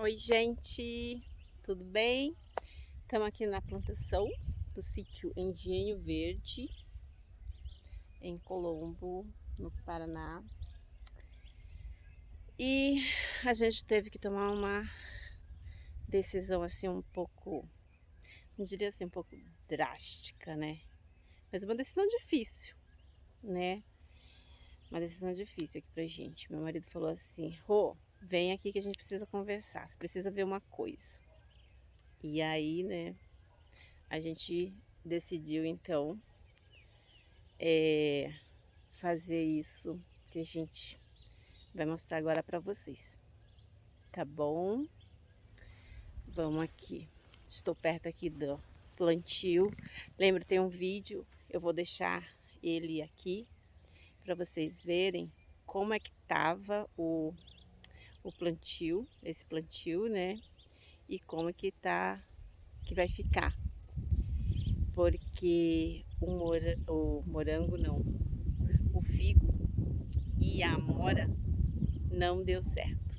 Oi, gente, tudo bem? Estamos aqui na plantação do sítio Engenho Verde, em Colombo, no Paraná. E a gente teve que tomar uma decisão assim um pouco, não diria assim, um pouco drástica, né? Mas uma decisão difícil, né? Uma decisão difícil aqui pra gente. Meu marido falou assim, Rô, vem aqui que a gente precisa conversar, você precisa ver uma coisa. E aí, né, a gente decidiu então é, fazer isso que a gente vai mostrar agora para vocês. Tá bom? Vamos aqui. Estou perto aqui do plantio. Lembra, tem um vídeo, eu vou deixar ele aqui para vocês verem como é que tava o o plantio, esse plantio, né? E como que tá, que vai ficar. Porque o, o morango não, o figo e a amora não deu certo.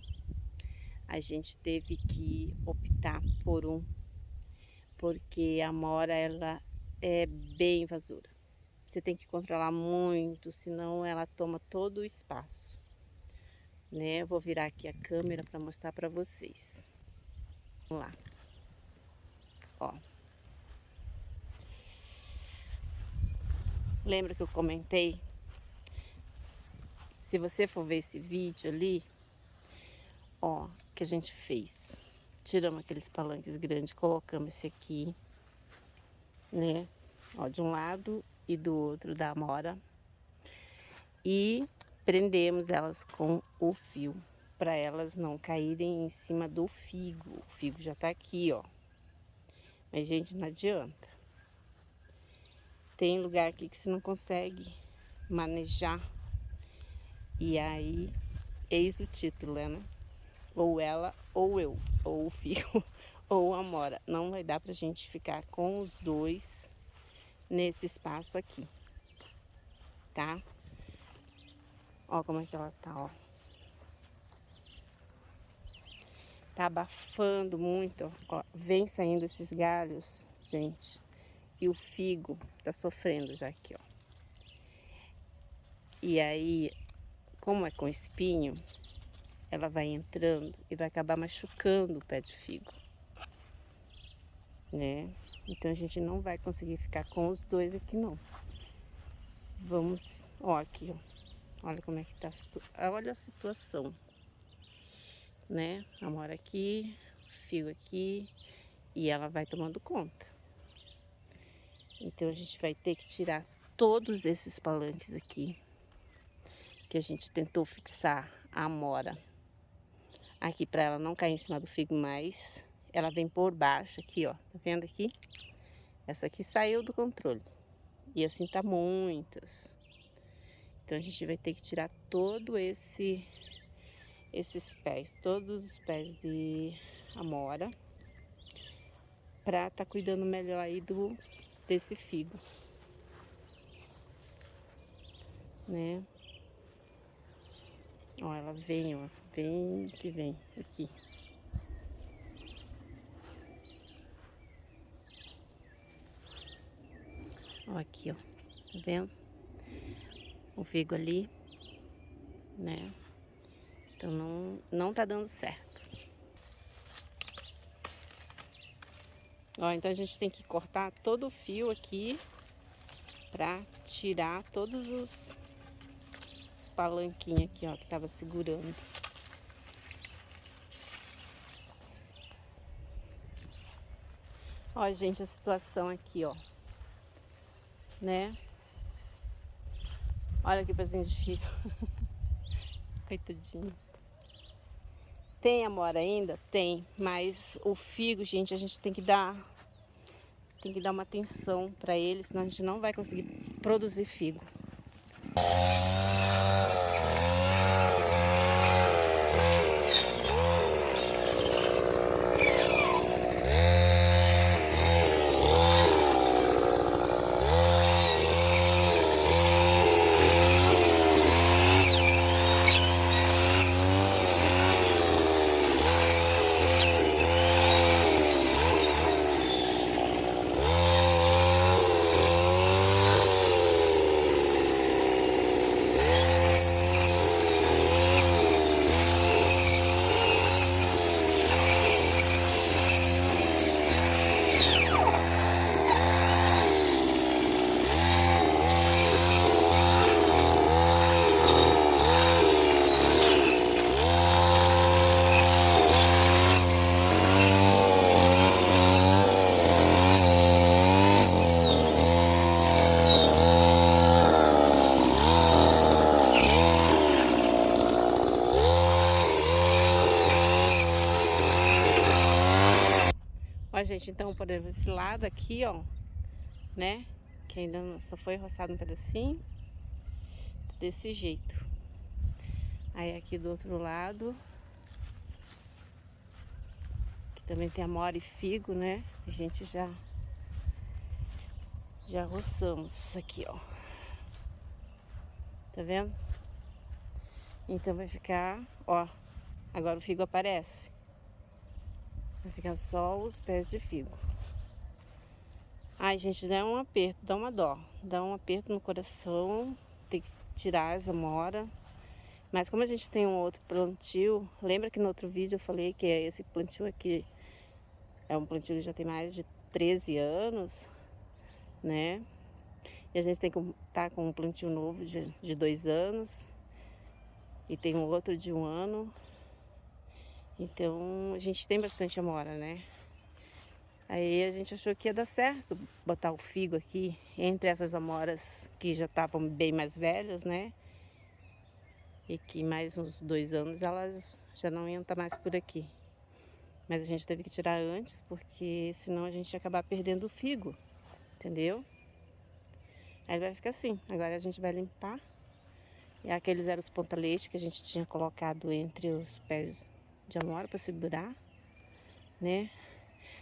A gente teve que optar por um, porque a amora ela é bem invasora. Você tem que controlar muito, senão ela toma todo o espaço né? Vou virar aqui a câmera para mostrar para vocês. Vamos lá. Ó. Lembra que eu comentei? Se você for ver esse vídeo ali, ó, que a gente fez. Tiramos aqueles palanques grandes, colocamos esse aqui, né? Ó, de um lado e do outro da amora. E prendemos elas com o fio para elas não caírem em cima do figo. O figo já tá aqui, ó. Mas, gente, não adianta. Tem lugar aqui que você não consegue manejar. E aí, eis o título, né? Ou ela, ou eu, ou o figo, ou a mora. Não vai dar pra gente ficar com os dois nesse espaço aqui, tá? Ó como é que ela tá, ó. Tá abafando muito, ó. Vem saindo esses galhos, gente. E o figo tá sofrendo já aqui, ó. E aí, como é com espinho, ela vai entrando e vai acabar machucando o pé de figo. Né? Então a gente não vai conseguir ficar com os dois aqui não. Vamos, ó, aqui, ó. Olha como é que tá, olha a situação, né? Amora aqui, fio aqui e ela vai tomando conta. Então a gente vai ter que tirar todos esses palanques aqui que a gente tentou fixar a amora aqui para ela não cair em cima do figo mais. Ela vem por baixo aqui, ó. Tá vendo aqui? Essa aqui saiu do controle. E assim tá muitas. Então a gente vai ter que tirar todo esse esses pés, todos os pés de amora para tá cuidando melhor aí do desse figo. Né? Ó, ela vem, ó, vem que vem aqui. Ó, aqui, ó, tá vendo? O figo ali, né? Então não, não tá dando certo. Ó, então a gente tem que cortar todo o fio aqui pra tirar todos os, os palanquinhos aqui, ó, que tava segurando. Ó, gente, a situação aqui, ó, né? Olha que pezinho de filho. Coitadinho. Tem amora ainda? Tem. Mas o figo, gente, a gente tem que dar... Tem que dar uma atenção para ele, senão a gente não vai conseguir produzir figo. Gente, então, por exemplo, esse lado aqui, ó, né? Que ainda só foi roçado um pedacinho. Desse jeito. Aí aqui do outro lado. Que também tem amora e figo, né? A gente já... Já roçamos aqui, ó. Tá vendo? Então vai ficar, ó. Agora o figo aparece. Vai ficar só os pés de figo. Ai, gente, dá um aperto, dá uma dó. Dá um aperto no coração. Tem que tirar as amora. Mas como a gente tem um outro plantio, lembra que no outro vídeo eu falei que esse plantio aqui é um plantio que já tem mais de 13 anos, né? E a gente tem que tá com um plantio novo de, de dois anos. E tem um outro de um ano. Então a gente tem bastante amora, né? Aí a gente achou que ia dar certo botar o figo aqui entre essas amoras que já estavam bem mais velhas, né? E que mais uns dois anos elas já não iam estar mais por aqui. Mas a gente teve que tirar antes, porque senão a gente ia acabar perdendo o figo, entendeu? Aí vai ficar assim. Agora a gente vai limpar. E aqueles eram os ponta-leite que a gente tinha colocado entre os pés de amora para segurar, né?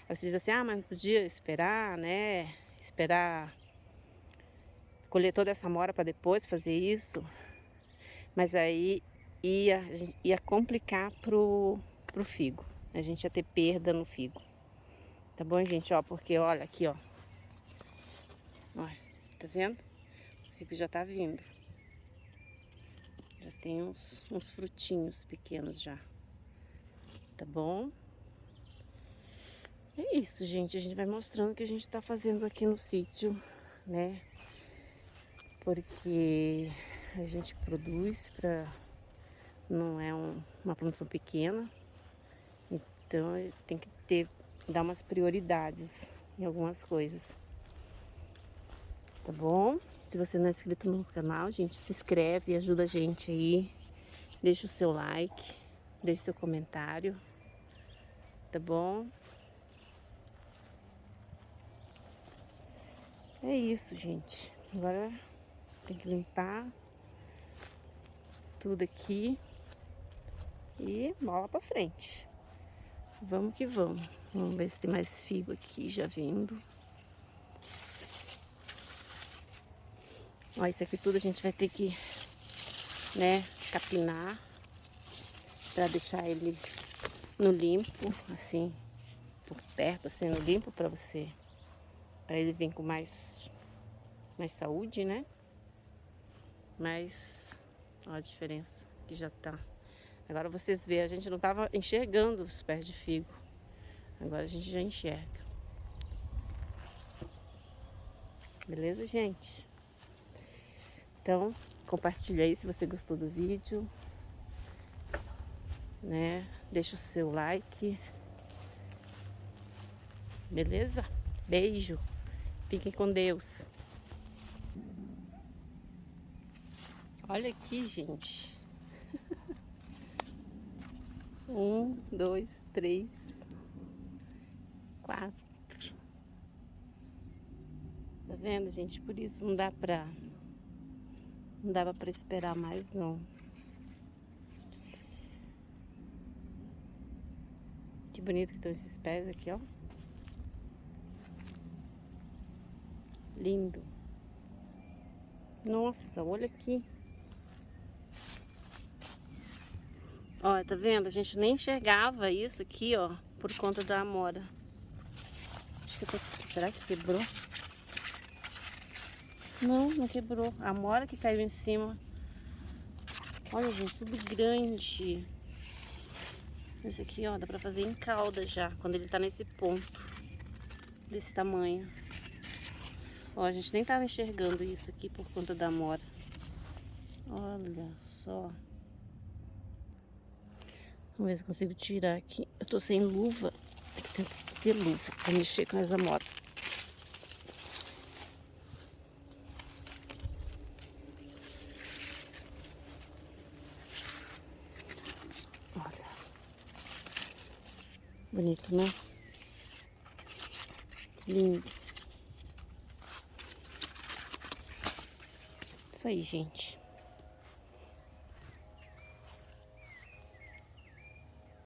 Aí você diz assim, ah, mas não podia esperar, né? Esperar colher toda essa amora para depois fazer isso. Mas aí ia, ia complicar pro, pro figo. A gente ia ter perda no figo. Tá bom, gente? Ó, porque olha aqui, ó. Olha, tá vendo? O figo já tá vindo. Já tem uns, uns frutinhos pequenos já tá bom? É isso, gente. A gente vai mostrando o que a gente tá fazendo aqui no sítio, né? Porque a gente produz para não é um, uma produção pequena. Então tem que ter dar umas prioridades em algumas coisas. Tá bom? Se você não é inscrito no canal, gente, se inscreve, ajuda a gente aí. Deixa o seu like, deixa o seu comentário tá bom? É isso, gente. Agora tem que limpar tudo aqui e bola pra frente. Vamos que vamos. Vamos ver se tem mais figo aqui já vindo. Ó, isso aqui tudo a gente vai ter que, né, capinar para deixar ele no limpo, assim, por perto, assim, no limpo para você, para ele vir com mais, mais saúde, né? Mas, a diferença que já tá. Agora vocês veem, a gente não tava enxergando os pés de figo. Agora a gente já enxerga. Beleza, gente? Então, compartilha aí se você gostou do vídeo né? Deixa o seu like. Beleza? Beijo. Fiquem com Deus. Olha aqui, gente. um, dois, três, quatro. Tá vendo, gente? Por isso não dá pra... Não dava pra esperar mais, não. Que bonito que estão esses pés aqui, ó. Lindo. Nossa, olha aqui. Ó, tá vendo? A gente nem enxergava isso aqui, ó, por conta da amora. Acho que tô... Será que quebrou? Não, não quebrou. A amora que caiu em cima. Olha, gente, tudo grande. Esse aqui, ó, dá pra fazer em calda já, quando ele tá nesse ponto, desse tamanho. Ó, a gente nem tava enxergando isso aqui por conta da mora. Olha só. Vamos ver se consigo tirar aqui. Eu tô sem luva. Tem que ter luva pra mexer com as amoras. Bonito, né? Lindo. Isso aí, gente.